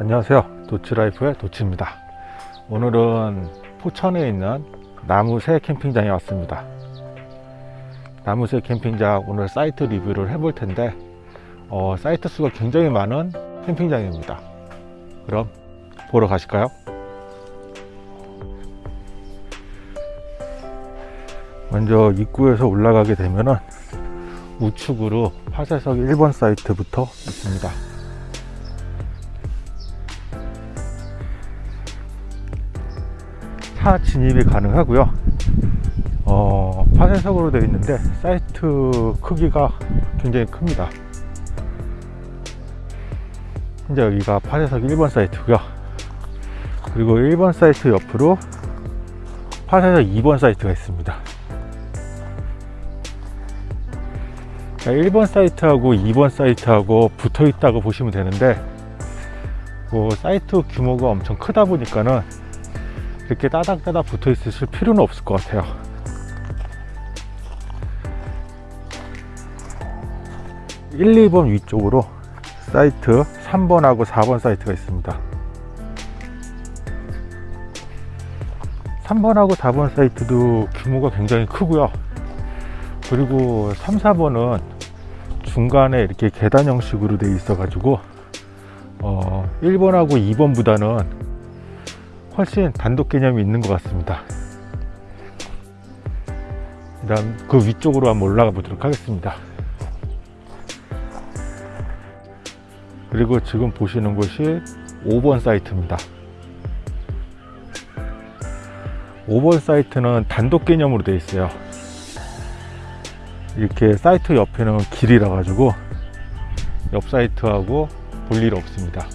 안녕하세요. 도치라이프의 도치입니다. 오늘은 포천에 있는 나무새 캠핑장에 왔습니다. 나무새 캠핑장 오늘 사이트 리뷰를 해볼 텐데 어, 사이트 수가 굉장히 많은 캠핑장입니다. 그럼 보러 가실까요? 먼저 입구에서 올라가게 되면은 우측으로 파쇄석 1번 사이트부터 있습니다 차 진입이 가능하고요. 어, 파쇄석으로 되어 있는데 사이트 크기가 굉장히 큽니다. 현재 여기가 파쇄석 1번 사이트고요. 그리고 1번 사이트 옆으로 파쇄석 2번 사이트가 있습니다. 1번 사이트하고 2번 사이트하고 붙어 있다고 보시면 되는데 뭐 사이트 규모가 엄청 크다 보니까는 이렇게 따닥따닥 붙어 있으실 필요는 없을 것 같아요. (1, 2번) 위쪽으로 사이트 3번하고 4번 사이트가 있습니다. 3번하고 4번 사이트도 규모가 굉장히 크고요. 그리고 3, 4번은 중간에 이렇게 계단 형식으로 되어 있어 가지고 어, 1번하고 2번보다는 훨씬 단독 개념이 있는 것 같습니다. 그 다음 그 위쪽으로 한번 올라가 보도록 하겠습니다. 그리고 지금 보시는 곳이 5번 사이트입니다. 5번 사이트는 단독 개념으로 되어 있어요. 이렇게 사이트 옆에는 길이라 가지고 옆 사이트하고 볼 일 없습니다.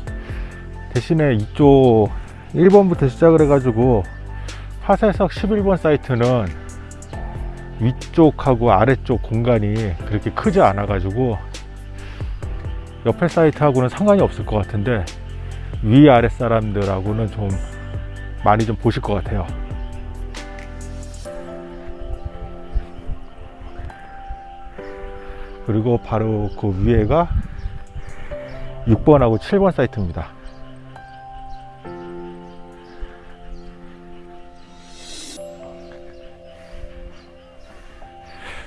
대신에 이쪽 1번부터 시작을 해 가지고 화살석 11번 사이트는 위쪽하고 아래쪽 공간이 그렇게 크지 않아 가지고 옆에 사이트하고는 상관이 없을 것 같은데 위아래 사람들하고는 좀 많이 좀 보실 것 같아요. 그리고 바로 그 위에가 6번하고 7번 사이트입니다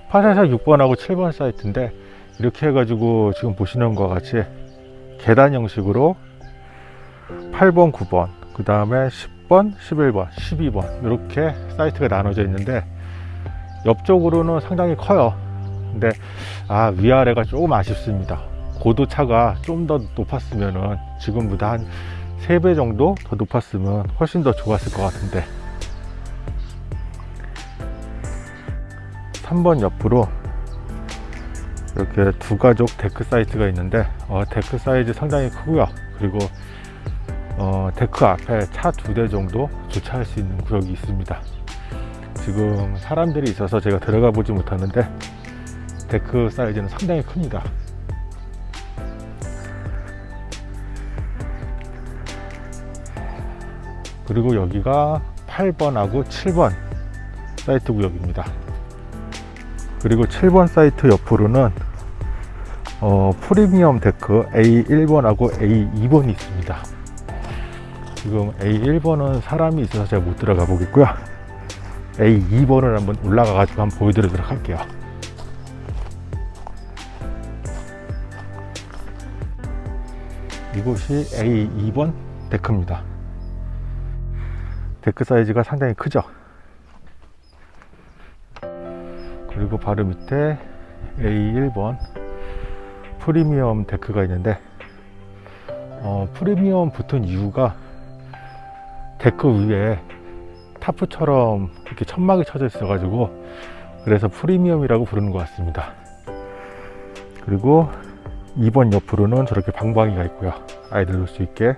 파사사 6번하고 7번 사이트인데 이렇게 해가지고 지금 보시는 것 같이 계단 형식으로 8번 9번 그 다음에 10번 11번 12번 이렇게 사이트가 나눠져 있는데 옆쪽으로는 상당히 커요. 근데 아 위아래가 조금 아쉽습니다. 고도차가 좀 더 높았으면은 지금보다 한 3배 정도 더 높았으면 훨씬 더 좋았을 것 같은데 3번 옆으로 이렇게 두 가족 데크 사이트가 있는데 어, 데크 사이즈 상당히 크고요. 그리고 어, 데크 앞에 차 두 대 정도 주차할 수 있는 구역이 있습니다. 지금 사람들이 있어서 제가 들어가 보지 못하는데 데크 사이즈는 상당히 큽니다. 그리고 여기가 8번하고 7번 사이트 구역입니다 그리고 7번 사이트 옆으로는 어, 프리미엄 데크 A1번하고 A2번이 있습니다. 지금 A1번은 사람이 있어서 제가 못 들어가 보겠고요. A2번을 한번 올라가 가지고 한번 보여드리도록 할게요. 이곳이 A2번 데크입니다. 데크 사이즈가 상당히 크죠 그리고 바로 밑에 A1번 프리미엄 데크가 있는데 어, 프리미엄 붙은 이유가 데크 위에 타프처럼 이렇게 천막이 쳐져 있어 가지고 그래서 프리미엄이라고 부르는 것 같습니다. 그리고 2번 옆으로는 저렇게 방방이가 있고요. 아이들 놀 수 있게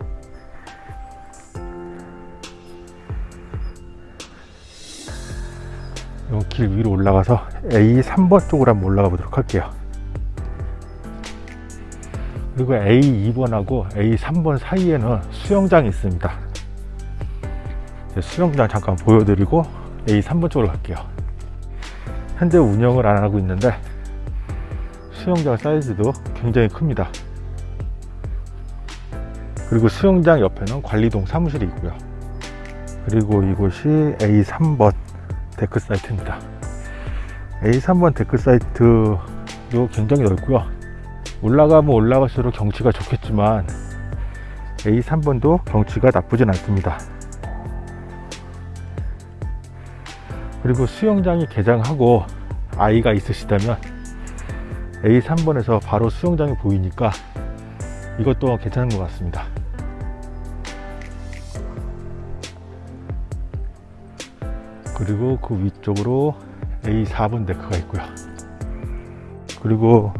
길 위로 올라가서 A3번 쪽으로 한번 올라가 보도록 할게요. 그리고 A2번하고 A3번 사이에는 수영장이 있습니다. 수영장 잠깐 보여드리고 A3번 쪽으로 갈게요. 현재 운영을 안 하고 있는데 수영장 사이즈도 굉장히 큽니다. 그리고 수영장 옆에는 관리동 사무실이 있고요. 그리고 이곳이 A3번 데크 사이트입니다. A3번 데크 사이트도 굉장히 넓고요. 올라가면 올라갈수록 경치가 좋겠지만 A3번도 경치가 나쁘진 않습니다. 그리고 수영장이 개장하고 아이가 있으시다면 A3번에서 바로 수영장이 보이니까 이것도 괜찮은 것 같습니다. 그리고 그 위쪽으로 A4번 데크가 있고요. 그리고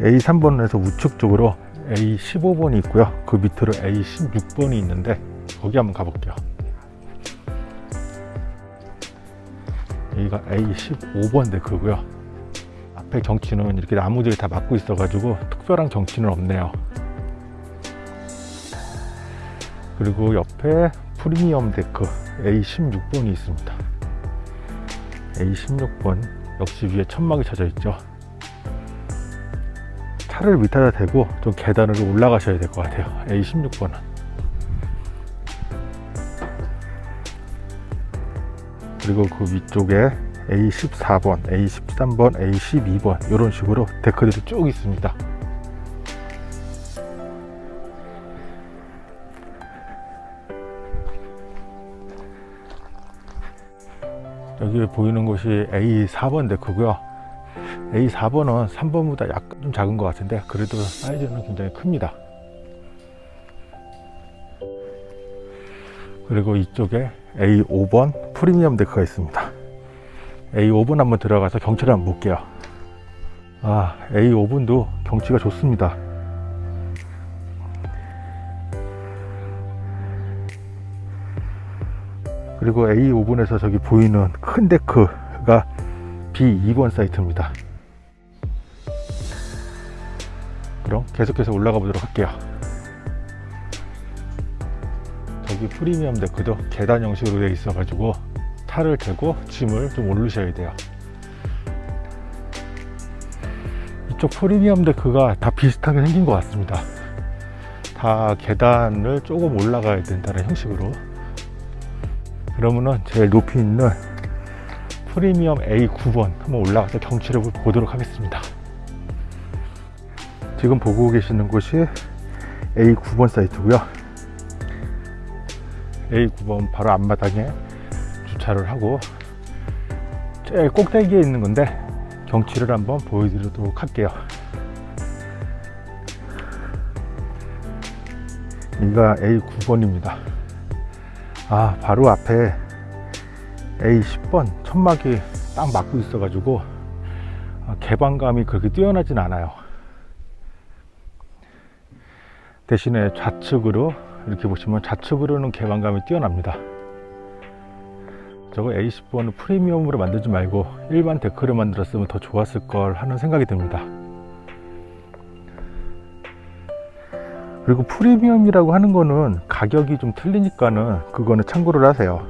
A3번에서 우측 쪽으로 A15번이 있고요. 그 밑으로 A16번이 있는데 거기 한번 가볼게요. 여기가 A15번 데크고요. 앞에 경치는 이렇게 나무들이 다 막고 있어 가지고 특별한 경치는 없네요. 그리고 옆에 프리미엄 데크 A16번이 있습니다. A16번 역시 위에 천막이 쳐져 있죠. 차를 밑에다 대고 좀 계단으로 올라가셔야 될 것 같아요. A16번은. 그리고 그 위쪽에 A14번, A13번, A12번 이런 식으로 데크들이 쭉 있습니다. 여기 보이는 곳이 A4번 데크고요. A4번은 3번보다 약간 좀 작은 것 같은데 그래도 사이즈는 굉장히 큽니다. 그리고 이쪽에 A5번 프리미엄 데크가 있습니다. A5번 한번 들어가서 경치를 한번 볼게요. 아, A5번도 경치가 좋습니다. 그리고 A5번에서 저기 보이는 큰 데크가 B2번 사이트입니다. 그럼 계속해서 올라가 보도록 할게요. 저기 프리미엄 데크도 계단 형식으로 되어 있어 가지고 탈을 대고 짐을 좀 올르셔야 돼요. 이쪽 프리미엄 데크가 다 비슷하게 생긴 것 같습니다. 다 계단을 조금 올라가야 된다는 형식으로 그러면은 제일 높이 있는 프리미엄 A9번 한번 올라가서 경치를 보도록 하겠습니다. 지금 보고 계시는 곳이 A9번 사이트고요. A9번 바로 앞마당에 주차를 하고 제일 꼭대기에 있는 건데 경치를 한번 보여드리도록 할게요. 여기가 A9번입니다. 아 바로 앞에 A10번 천막이 딱 막고 있어 가지고 개방감이 그렇게 뛰어나진 않아요. 대신에 좌측으로 이렇게 보시면 좌측으로는 개방감이 뛰어납니다. 저거 A10번을 프리미엄으로 만들지 말고 일반 데크를 만들었으면 더 좋았을 걸 하는 생각이 듭니다 그리고 프리미엄이라고 하는 거는 가격이 좀 틀리니까는 그거는 참고를 하세요.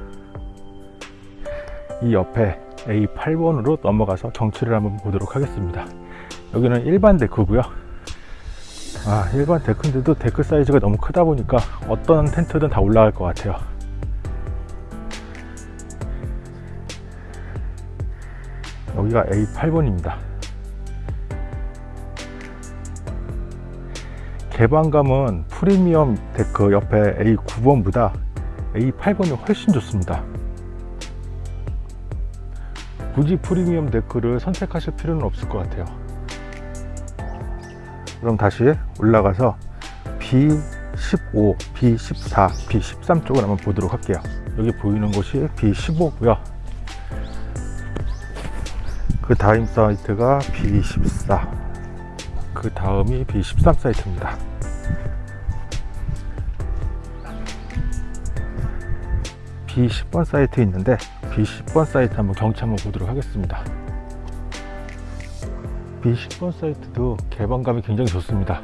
이 옆에 A8번으로 넘어가서 경치를 한번 보도록 하겠습니다. 여기는 일반 데크고요. 아 일반 데크인데도 데크 사이즈가 너무 크다 보니까 어떤 텐트든 다 올라갈 것 같아요. 여기가 A8번입니다 개방감은 프리미엄 데크 옆에 A9번보다 A8번이 훨씬 좋습니다. 굳이 프리미엄 데크를 선택하실 필요는 없을 것 같아요. 그럼 다시 올라가서 B15, B14, B13 쪽을 한번 보도록 할게요. 여기 보이는 곳이 B15고요. 그 다음 사이트가 B14 그 다음이 B13 사이트입니다 B10번 사이트 있는데 B10번 사이트 한번 경치 한번 보도록 하겠습니다. B10번 사이트도 개방감이 굉장히 좋습니다.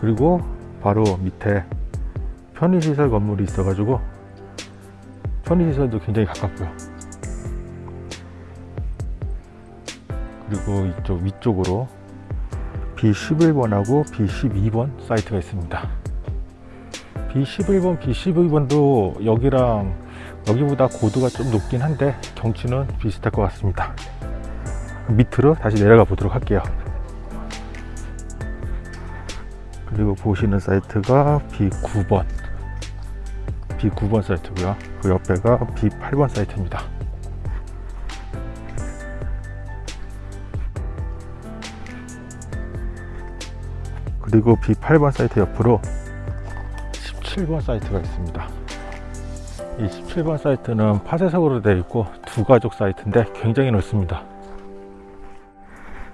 그리고 바로 밑에 편의시설 건물이 있어 가지고 편의시설도 굉장히 가깝고요. 그리고 이쪽 위쪽으로 B11번하고 B12번 사이트가 있습니다. B11번, B12번도 여기랑 여기보다 고도가 좀 높긴 한데 경치는 비슷할 것 같습니다. 밑으로 다시 내려가 보도록 할게요. 그리고 보시는 사이트가 B9번 B9번 사이트고요. 그 옆에가 B8번 사이트입니다. 그리고 B8번 사이트 옆으로 17번 사이트가 있습니다. 이 17번 사이트는 파쇄석으로 되어 있고 두 가족 사이트인데 굉장히 넓습니다.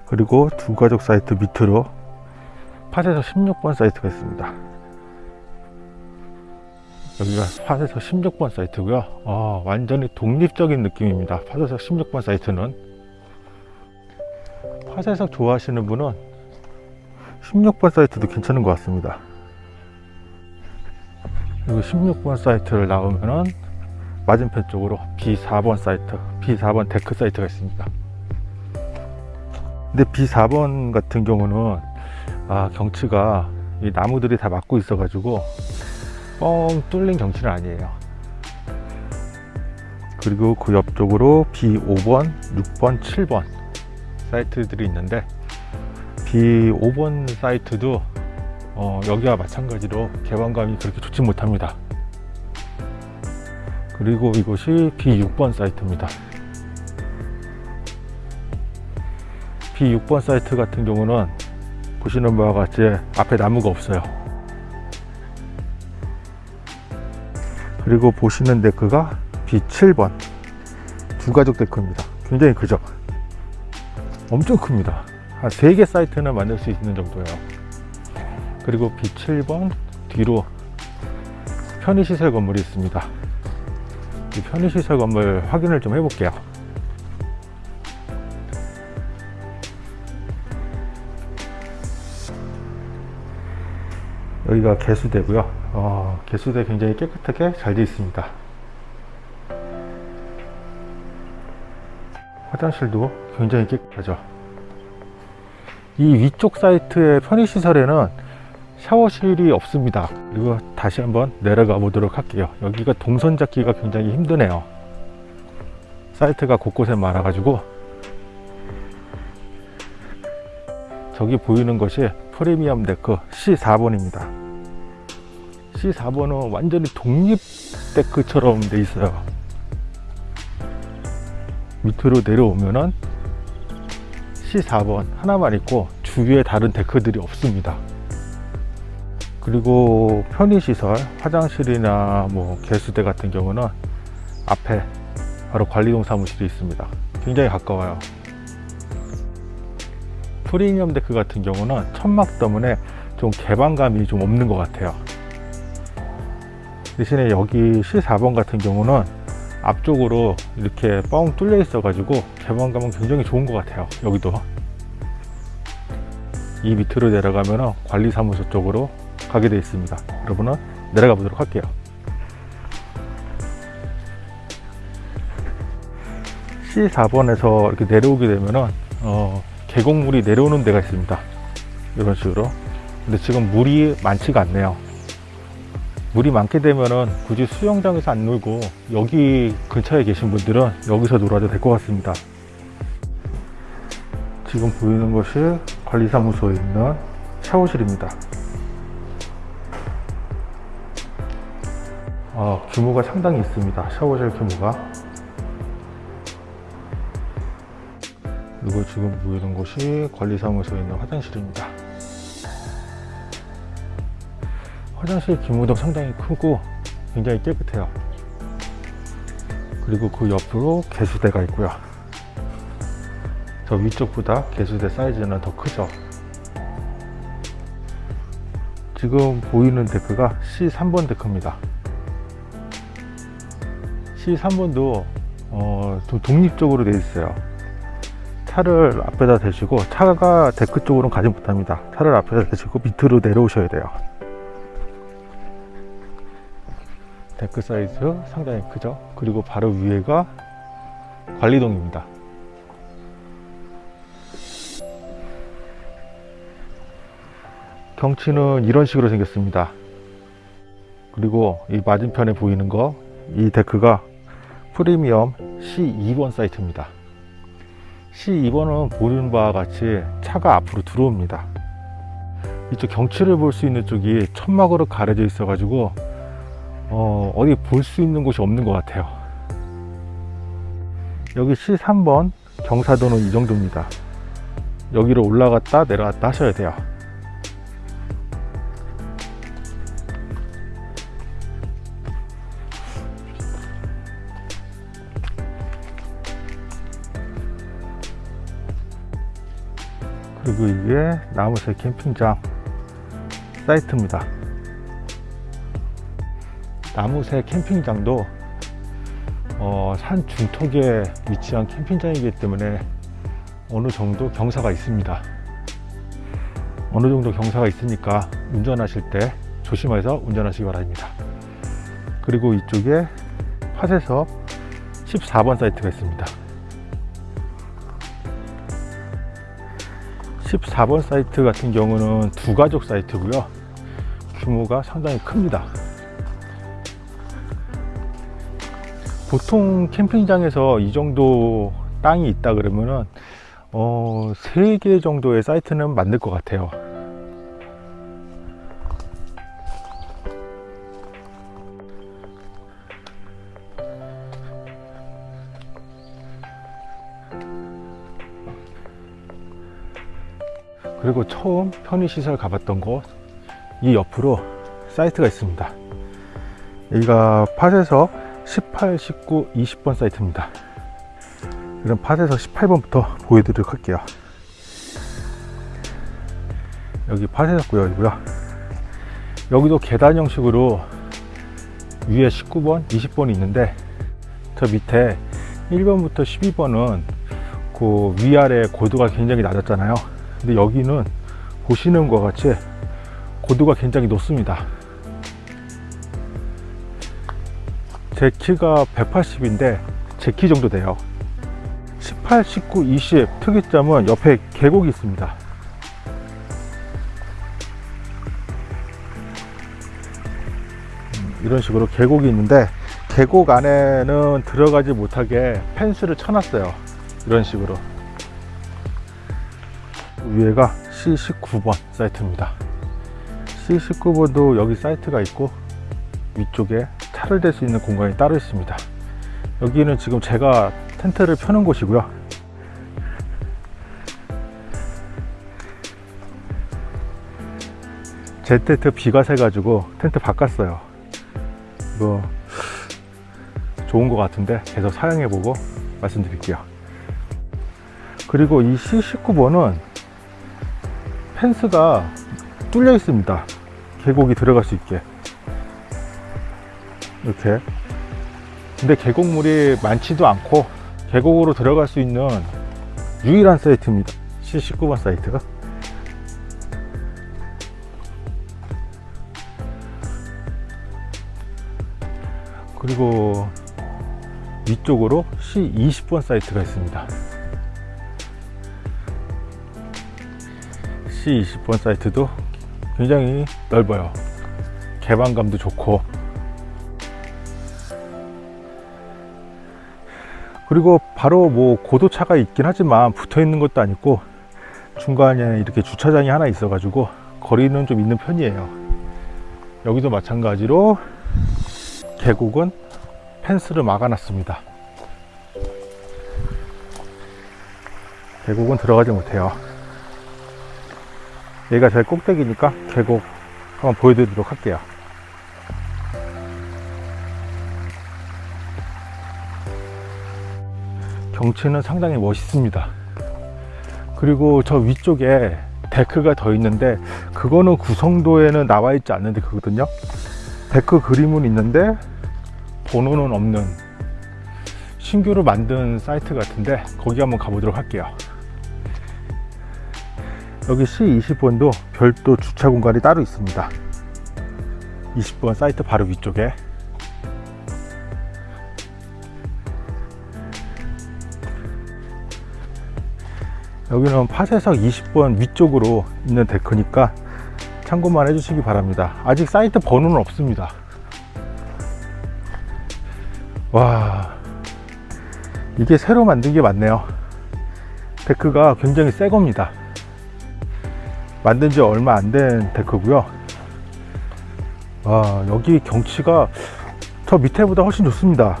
그리고 두 가족 사이트 밑으로 파쇄석 16번 사이트가 있습니다. 여기가 파쇄석 16번 사이트고요. 아, 완전히 독립적인 느낌입니다. 파쇄석 16번 사이트는 파쇄석 좋아하시는 분은 16번 사이트도 괜찮은 것 같습니다. 그리고 16번 사이트를 나오면은 맞은편 쪽으로 B4번 사이트, B4번 데크 사이트가 있습니다. 근데 B4번 같은 경우는 아, 경치가 이 나무들이 다 막고 있어 가지고 뻥 뚫린 경치는 아니에요. 그리고 그 옆쪽으로 B5번, 6번, 7번 사이트들이 있는데 B5번 사이트도 어, 여기와 마찬가지로 개방감이 그렇게 좋지 못합니다. 그리고 이곳이 B6번 사이트입니다. B6번 사이트 같은 경우는 보시는 바와 같이 앞에 나무가 없어요. 그리고 보시는 데크가 B7번 두 가족 데크입니다. 굉장히 크죠? 엄청 큽니다. 한 3개 사이트는 만들 수 있는 정도예요. 그리고 B7번 뒤로 편의시설 건물이 있습니다. 이 편의시설 건물 확인을 좀 해볼게요. 여기가 개수대고요. 어, 개수대 굉장히 깨끗하게 잘 되어 있습니다. 화장실도 굉장히 깨끗하죠. 이 위쪽 사이트의 편의시설에는 샤워실이 없습니다. 그리고 다시 한번 내려가 보도록 할게요. 여기가 동선 잡기가 굉장히 힘드네요. 사이트가 곳곳에 많아 가지고 저기 보이는 것이 프리미엄 데크 C4번입니다. C4번은 완전히 독립 데크처럼 돼 있어요. 밑으로 내려오면은 C4번 하나만 있고 주위에 다른 데크들이 없습니다. 그리고 편의시설, 화장실이나 뭐 개수대 같은 경우는 앞에 바로 관리동 사무실이 있습니다. 굉장히 가까워요. 프리미엄 데크 같은 경우는 천막 때문에 좀 개방감이 좀 없는 것 같아요. 대신에 여기 C4번 같은 경우는 앞쪽으로 이렇게 뻥 뚫려 있어 가지고 개방감은 굉장히 좋은 것 같아요 여기도 이 밑으로 내려가면 관리사무소 쪽으로 가게 되어 있습니다. 여러분은 내려가 보도록 할게요. C4번에서 이렇게 내려오게 되면 어, 계곡물이 내려오는 데가 있습니다. 이런 식으로. 근데 지금 물이 많지가 않네요. 물이 많게 되면은 굳이 수영장에서 안 놀고 여기 근처에 계신 분들은 여기서 놀아도 될 것 같습니다. 지금 보이는 것이 관리사무소에 있는 샤워실입니다 어, 규모가 상당히 있습니다. 샤워실 규모가. 그리고 지금 보이는 곳이 관리사무소에 있는 화장실입니다. 화장실 규모도 상당히 크고 굉장히 깨끗해요. 그리고 그 옆으로 개수대가 있고요. 저 위쪽보다 개수대 사이즈는 더 크죠. 지금 보이는 데크가 C3번 데크입니다 C3번도 어, 좀 독립적으로 되어 있어요. 차를 앞에다 대시고 차가 데크 쪽으로는 가지 못합니다. 차를 앞에다 대시고 밑으로 내려오셔야 돼요. 데크 사이즈 상당히 크죠? 그리고 바로 위에가 관리동입니다. 경치는 이런 식으로 생겼습니다. 그리고 이 맞은편에 보이는 거 이 데크가 프리미엄 C2번 사이트입니다. C2번은 보는 바와 같이 차가 앞으로 들어옵니다. 이쪽 경치를 볼 수 있는 쪽이 천막으로 가려져 있어 가지고 어, 어디 볼 수 있는 곳이 없는 것 같아요. 여기 C3번 경사도는 이 정도입니다. 여기로 올라갔다 내려갔다 하셔야 돼요 그리고 이게 나무새 캠핑장 사이트입니다. 나무새 캠핑장도 어, 산 중턱에 위치한 캠핑장이기 때문에 어느 정도 경사가 있습니다. 어느 정도 경사가 있으니까 운전하실 때 조심해서 운전하시기 바랍니다. 그리고 이쪽에 팟에서 14번 사이트가 있습니다 14번 사이트 같은 경우는 두 가족 사이트고요. 규모가 상당히 큽니다. 보통 캠핑장에서 이 정도 땅이 있다 그러면은 어, 3개 정도의 사이트는 만들 것 같아요 그리고 처음 편의시설 가봤던 곳 이 옆으로 사이트가 있습니다. 여기가 팟에서 18, 19, 20번 사이트입니다. 그럼 팟에서 18번부터 보여드리도록 할게요. 여기 팟에서 구역이고요. 여기도 계단 형식으로 위에 19번, 20번이 있는데 저 밑에 1번부터 12번은 그 위아래 고도가 굉장히 낮았잖아요 근데 여기는 보시는 것 같이 고도가 굉장히 높습니다. 제 키가 180인데 제 키 정도 돼요. 18, 19, 20 특이점은 옆에 계곡이 있습니다. 음, 이런 식으로 계곡이 있는데 계곡 안에는 들어가지 못하게 펜스를 쳐놨어요. 이런 식으로 위에가 C19번 사이트입니다. C19번도 여기 사이트가 있고 위쪽에 차를 댈 수 있는 공간이 따로 있습니다. 여기는 지금 제가 텐트를 펴는 곳이고요. 제 텐트 비가 새가지고 텐트 바꿨어요. 이거 좋은 것 같은데 계속 사용해보고 말씀드릴게요. 그리고 이 C19번은 펜스가 뚫려 있습니다. 계곡이 들어갈 수 있게. 이렇게. 근데 계곡물이 많지도 않고 계곡으로 들어갈 수 있는 유일한 사이트입니다. C19번 사이트가. 그리고 위쪽으로 C20번 사이트가 있습니다 C20번 사이트도 굉장히 넓어요. 개방감도 좋고. 그리고 바로 뭐 고도차가 있긴 하지만 붙어 있는 것도 아니고 중간에 이렇게 주차장이 하나 있어 가지고 거리는 좀 있는 편이에요. 여기도 마찬가지로 계곡은 펜스를 막아 놨습니다. 계곡은 들어가지 못해요 얘가 제일 꼭대기니까 계곡 한번 보여드리도록 할게요. 경치는 상당히 멋있습니다. 그리고 저 위쪽에 데크가 더 있는데 그거는 구성도에는 나와 있지 않는데 그거든요. 데크 그림은 있는데 번호는 없는 신규로 만든 사이트 같은데 거기 한번 가보도록 할게요 여기 C20번도 별도 주차 공간이 따로 있습니다. 20번 사이트 바로 위쪽에. 여기는 파쇄석 20번 위쪽으로 있는 데크니까 참고만 해주시기 바랍니다. 아직 사이트 번호는 없습니다. 와 이게 새로 만든 게 맞네요. 데크가 굉장히 새 겁니다 만든 지 얼마 안 된 데크고요. 와 여기 경치가 저 밑에보다 훨씬 좋습니다.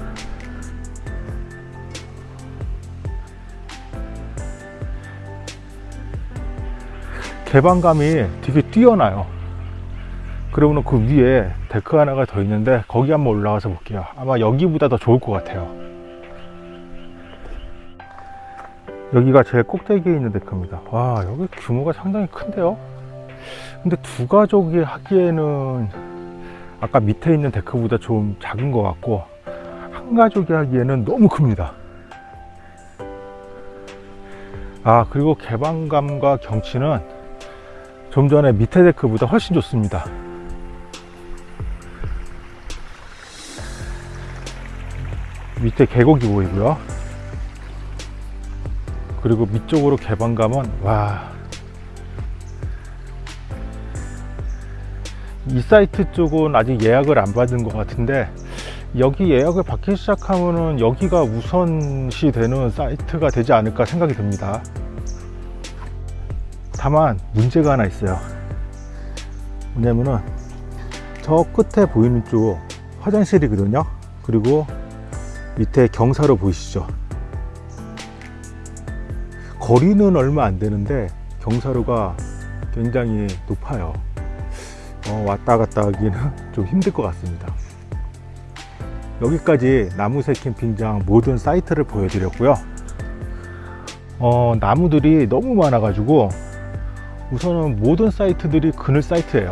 개방감이 되게 뛰어나요. 그러면 그 위에 데크 하나가 더 있는데 거기 한번 올라가서 볼게요. 아마 여기보다 더 좋을 것 같아요 여기가 제일 꼭대기에 있는 데크입니다. 와 여기 규모가 상당히 큰데요? 근데 두 가족이 하기에는 아까 밑에 있는 데크보다 좀 작은 것 같고 한 가족이 하기에는 너무 큽니다. 아 그리고 개방감과 경치는 좀 전에 밑에 데크보다 훨씬 좋습니다. 밑에 계곡이 보이고요 그리고 밑쪽으로 개방감은 와. 이 사이트 쪽은 아직 예약을 안 받은 것 같은데 여기 예약을 받기 시작하면은 여기가 우선시 되는 사이트가 되지 않을까 생각이 듭니다. 다만 문제가 하나 있어요. 뭐냐면은 저 끝에 보이는 쪽 화장실이거든요. 그리고 밑에 경사로 보이시죠 거리는 얼마 안 되는데 경사로가 굉장히 높아요. 어, 왔다 갔다 하기는 좀 힘들 것 같습니다. 여기까지 나무새 캠핑장 모든 사이트를 보여드렸고요. 어, 나무들이 너무 많아 가지고 우선은 모든 사이트들이 그늘 사이트예요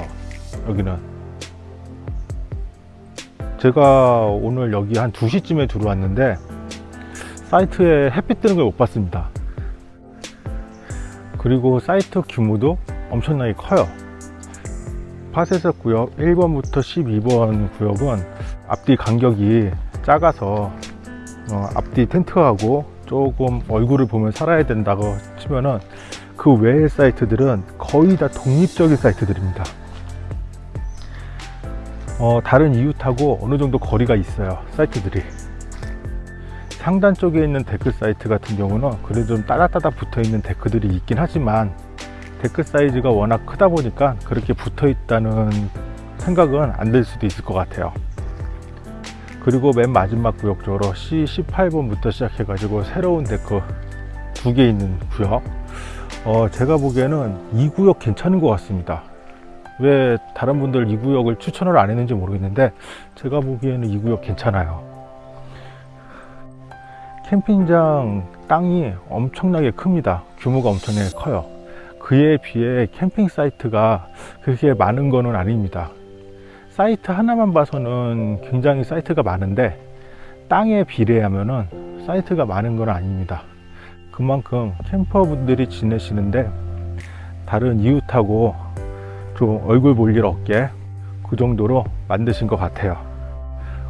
여기는. 제가 오늘 여기 한 2시쯤에 들어왔는데 사이트에 햇빛 뜨는 걸 못 봤습니다 그리고 사이트 규모도 엄청나게 커요. 파쇄석 구역 1번부터 12번 구역은 앞뒤 간격이 작아서 어, 앞뒤 텐트하고 조금 얼굴을 보며 살아야 된다고 치면은 그 외의 사이트들은 거의 다 독립적인 사이트들입니다. 어, 다른 이웃하고 어느 정도 거리가 있어요 사이트들이 상단 쪽에 있는 데크 사이트 같은 경우는 그래도 좀 따닥따닥 붙어 있는 데크들이 있긴 하지만 데크 사이즈가 워낙 크다 보니까 그렇게 붙어 있다는 생각은 안 될 수도 있을 것 같아요. 그리고 맨 마지막 구역 쪽으로 C18번부터 시작해 가지고 새로운 데크 두 개 있는 구역. 어, 제가 보기에는 이 구역 괜찮은 것 같습니다. 왜 다른 분들 이 구역을 추천을 안 했는지 모르겠는데 제가 보기에는 이 구역 괜찮아요 캠핑장 땅이 엄청나게 큽니다. 규모가 엄청나게 커요. 그에 비해 캠핑 사이트가 그렇게 많은 것은 아닙니다. 사이트 하나만 봐서는 굉장히 사이트가 많은데 땅에 비례하면 사이트가 많은 건 아닙니다. 그만큼 캠퍼분들이 지내시는데 다른 이웃하고 좀 얼굴 볼 일 없게 그 정도로 만드신 것 같아요.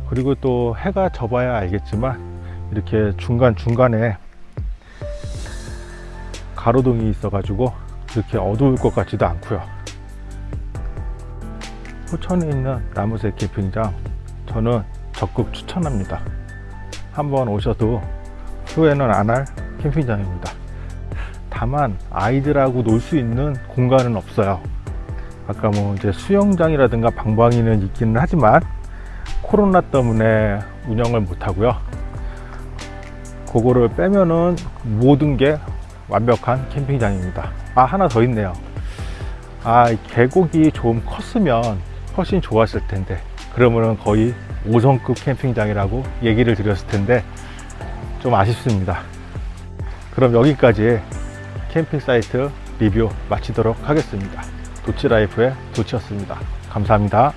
그리고 또 해가 져봐야 알겠지만 이렇게 중간중간에 가로등이 있어 가지고 이렇게 어두울 것 같지도 않고요. 호천에 있는 나무새 캠핑장 저는 적극 추천합니다. 한번 오셔도 후회는 안 할 캠핑장입니다. 다만 아이들하고 놀 수 있는 공간은 없어요. 아까 뭐 이제 수영장이라든가 방방이는 있기는 하지만 코로나 때문에 운영을 못 하고요 그거를 빼면은 모든 게 완벽한 캠핑장입니다. 아 하나 더 있네요. 아 계곡이 좀 컸으면 훨씬 좋았을 텐데. 그러면은 거의 5성급 캠핑장이라고 얘기를 드렸을 텐데 좀 아쉽습니다. 그럼 여기까지 캠핑 사이트 리뷰 마치도록 하겠습니다. 도치라이프의 도치였습니다. 감사합니다